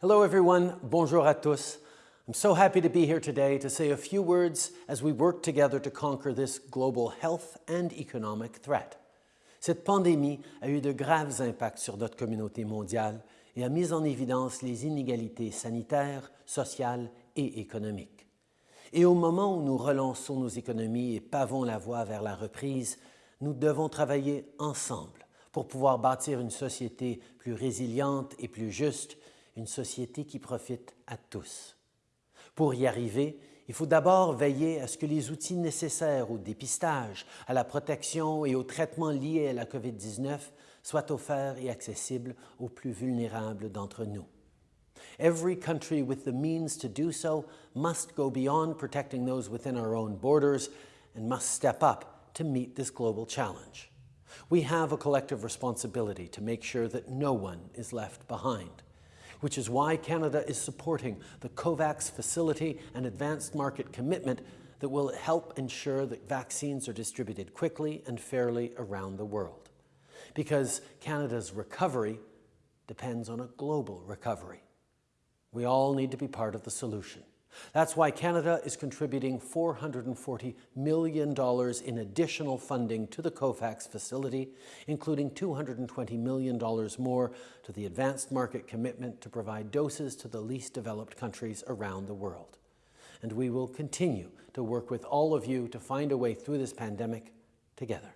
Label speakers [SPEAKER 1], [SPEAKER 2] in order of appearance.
[SPEAKER 1] Hello everyone, bonjour à tous. I'm so happy to be here today to say a few words as we work together to conquer this global health and economic threat. Cette pandémie a eu de graves impacts sur notre communauté mondiale et a mis en évidence les inégalités sanitaires, sociales et économiques. Et au moment où nous relançons nos économies et pavons la voie vers la reprise, nous devons travailler ensemble pour pouvoir bâtir une société plus résiliente et plus juste, une société qui profite à tous. Pour y arriver, il faut d'abord veiller à ce que les outils nécessaires au dépistage, à la protection et au traitement liés à la COVID-19 soient offerts et accessibles aux plus vulnérables d'entre nous. Every country with the means to do so must go beyond protecting those within our own borders and must step up to meet this global challenge. We have a collective responsibility to make sure that no one is left behind which is why Canada is supporting the COVAX facility and advanced market commitment that will help ensure that vaccines are distributed quickly and fairly around the world. Because Canada's recovery depends on a global recovery. We all need to be part of the solution. That's why Canada is contributing $440 million in additional funding to the COVAX facility, including $220 million more to the advanced market commitment to provide doses to the least developed countries around the world. And we will continue to work with all of you to find a way through this pandemic together.